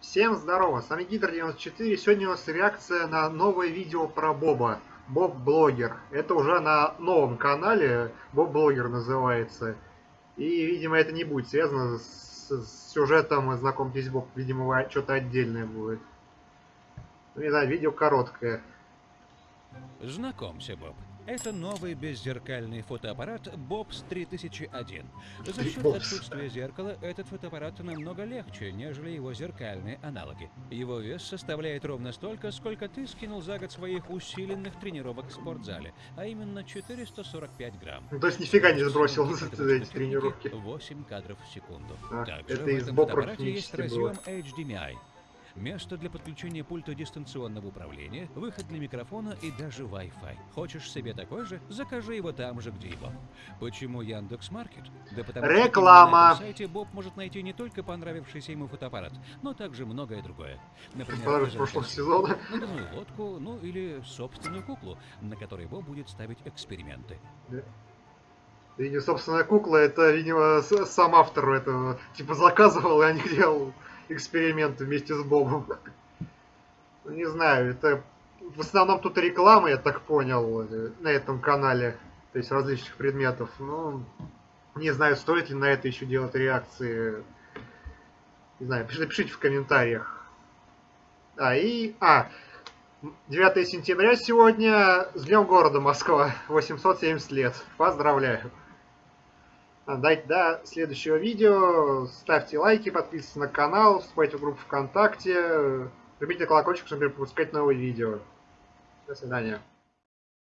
Всем здорово, с вами Гидр94. Сегодня у нас реакция на новое видео про Боба. Боб Блогер. Это уже на новом канале. Боб Блогер называется. И, видимо, это не будет связано с, с сюжетом «Знакомьтесь, Боб». Видимо, что-то отдельное будет. Ну, не знаю, видео короткое. Знакомься, Боб. Это новый беззеркальный фотоаппарат Bobs 3001. За счет отсутствия зеркала этот фотоаппарат намного легче, нежели его зеркальные аналоги. Его вес составляет ровно столько, сколько ты скинул за год своих усиленных тренировок в спортзале, а именно 445 грамм. Ну, то есть нифига не сбросил за эти тренировки. 8 кадров в секунду. А, Также это в этом фотоаппарате есть практически было. разъем HDMI. Место для подключения пульта дистанционного управления, выход для микрофона и даже Wi-Fi. Хочешь себе такой же? Закажи его там же, где и Боб. Почему Яндекс Маркет? Да потому что Реклама. именно на сайте Боб может найти не только понравившийся ему фотоаппарат, но также многое другое. Например, прошлого сезона. надувную лодку, ну или собственную куклу, на которой Боб будет ставить эксперименты. Видимо, собственная кукла, это, видимо, сам автор этого, типа, заказывал, и они делал эксперименты вместе с Бобом. Ну, Не знаю, это в основном тут реклама, я так понял, э, на этом канале, то есть различных предметов. Ну, не знаю, стоит ли на это еще делать реакции. Не знаю, пишите, напишите в комментариях. А, и... А, 9 сентября сегодня, с Днем города Москва, 870 лет. Поздравляю. Дайте до следующего видео. Ставьте лайки, подписывайтесь на канал, вступайте в группу ВКонтакте. Жмите на колокольчик, чтобы не пропускать новые видео. До свидания.